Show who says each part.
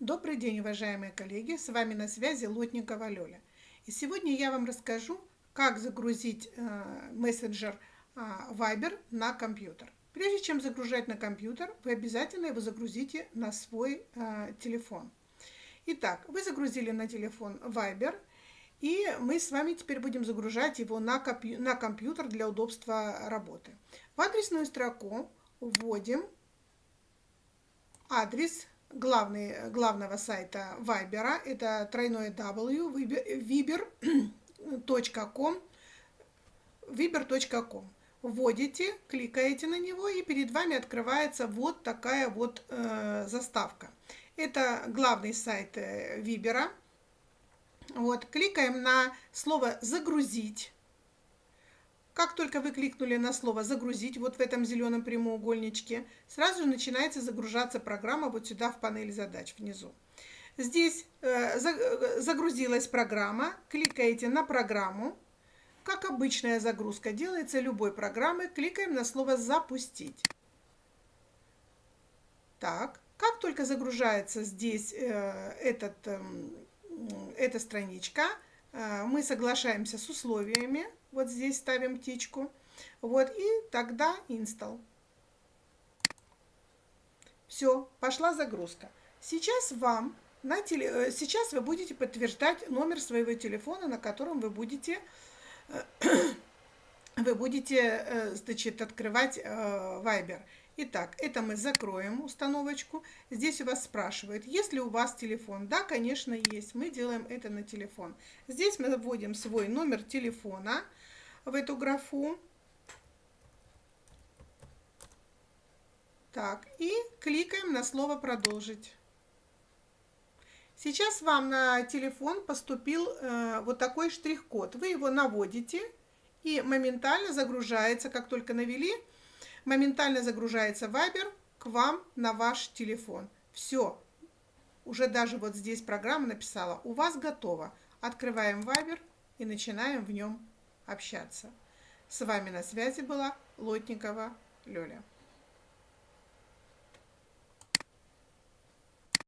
Speaker 1: Добрый день, уважаемые коллеги! С вами на связи Лотникова Лёля. И сегодня я вам расскажу, как загрузить э, мессенджер э, Viber на компьютер. Прежде чем загружать на компьютер, вы обязательно его загрузите на свой э, телефон. Итак, вы загрузили на телефон Viber, и мы с вами теперь будем загружать его на, на компьютер для удобства работы. В адресную строку вводим адрес главный, главного сайта Viber, это тройное W, viber.com, viber.com. Вводите, кликаете на него, и перед вами открывается вот такая вот э, заставка. Это главный сайт э, Вибера. Вот, кликаем на слово «Загрузить». Как только вы кликнули на слово «Загрузить» вот в этом зеленом прямоугольничке, сразу же начинается загружаться программа вот сюда в панели задач внизу. Здесь э, э, загрузилась программа, кликаете на программу. Как обычная загрузка делается любой программы, кликаем на слово «Запустить». Так, как только загружается здесь э, этот, э, эта страничка, мы соглашаемся с условиями, вот здесь ставим птичку. Вот, и тогда install. Все, пошла загрузка. Сейчас вам на теле... Э, сейчас вы будете подтверждать номер своего телефона, на котором вы будете вы будете э, значит, открывать э, Viber. Итак, это мы закроем установочку. Здесь у вас спрашивают, есть ли у вас телефон. Да, конечно, есть. Мы делаем это на телефон. Здесь мы вводим свой номер телефона в эту графу. Так, и кликаем на слово «Продолжить». Сейчас вам на телефон поступил э, вот такой штрих-код. Вы его наводите и моментально загружается, как только навели, моментально загружается Viber к вам на ваш телефон. Все, уже даже вот здесь программа написала, у вас готово. Открываем Viber и начинаем в нем общаться. С вами на связи была Лотникова Лёля.